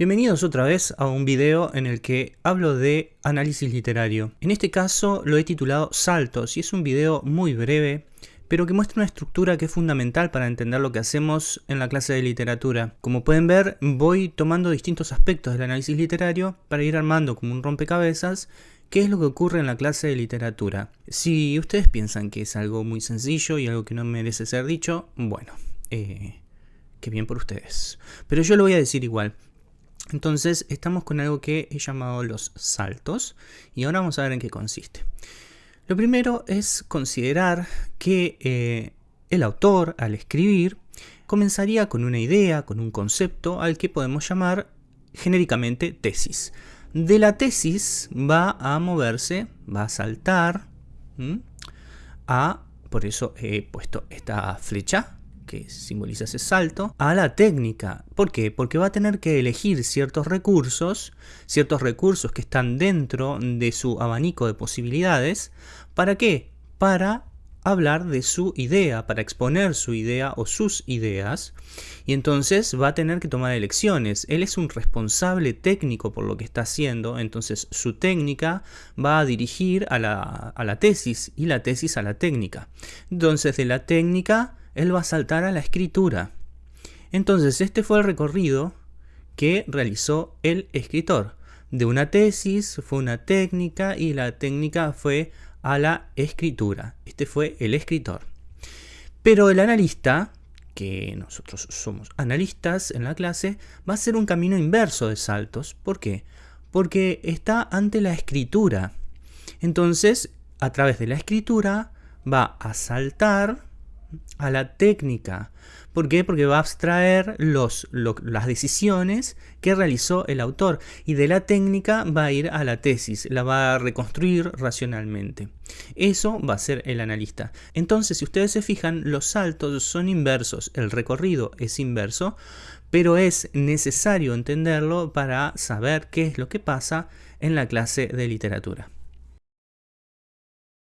Bienvenidos otra vez a un video en el que hablo de análisis literario. En este caso lo he titulado Saltos y es un video muy breve, pero que muestra una estructura que es fundamental para entender lo que hacemos en la clase de literatura. Como pueden ver, voy tomando distintos aspectos del análisis literario para ir armando como un rompecabezas qué es lo que ocurre en la clase de literatura. Si ustedes piensan que es algo muy sencillo y algo que no merece ser dicho, bueno, eh, qué bien por ustedes. Pero yo lo voy a decir igual. Entonces estamos con algo que he llamado los saltos y ahora vamos a ver en qué consiste. Lo primero es considerar que eh, el autor al escribir comenzaría con una idea, con un concepto al que podemos llamar genéricamente tesis. De la tesis va a moverse, va a saltar a, por eso he puesto esta flecha que simboliza ese salto, a la técnica. ¿Por qué? Porque va a tener que elegir ciertos recursos, ciertos recursos que están dentro de su abanico de posibilidades. ¿Para qué? Para hablar de su idea, para exponer su idea o sus ideas, y entonces va a tener que tomar elecciones. Él es un responsable técnico por lo que está haciendo, entonces su técnica va a dirigir a la, a la tesis y la tesis a la técnica. Entonces de la técnica él va a saltar a la escritura. Entonces este fue el recorrido que realizó el escritor. De una tesis fue una técnica y la técnica fue a la escritura. Este fue el escritor. Pero el analista, que nosotros somos analistas en la clase, va a hacer un camino inverso de saltos. ¿Por qué? Porque está ante la escritura. Entonces, a través de la escritura, va a saltar a la técnica. ¿Por qué? Porque va a abstraer los, las decisiones que realizó el autor y de la técnica va a ir a la tesis, la va a reconstruir racionalmente. Eso va a ser el analista. Entonces, si ustedes se fijan, los saltos son inversos, el recorrido es inverso, pero es necesario entenderlo para saber qué es lo que pasa en la clase de literatura.